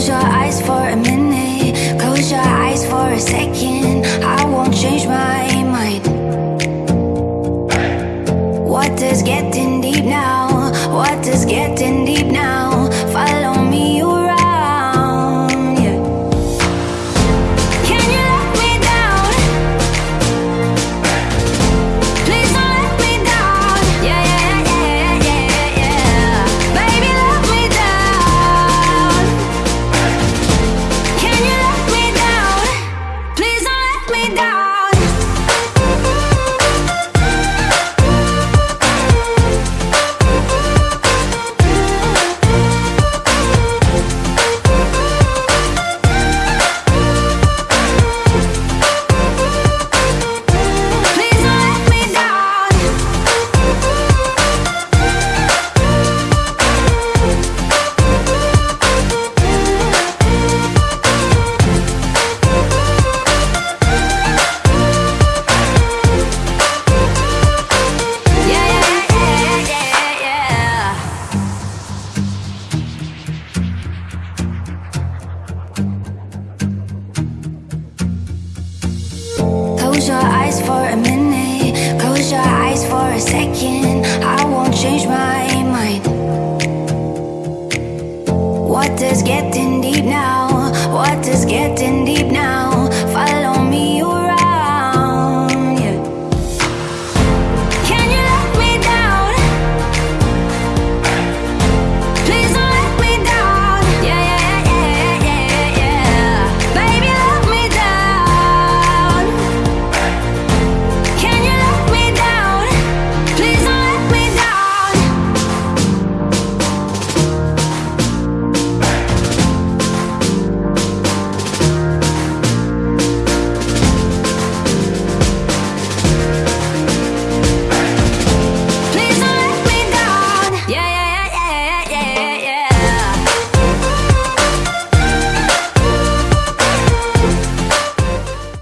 Close your eyes for a minute Close your eyes for a second I won't change my mind What is getting deep now? What is getting deep now? Close your eyes for a minute. Close your eyes for a second. I won't change my mind. What does getting deep now? What does getting deep now?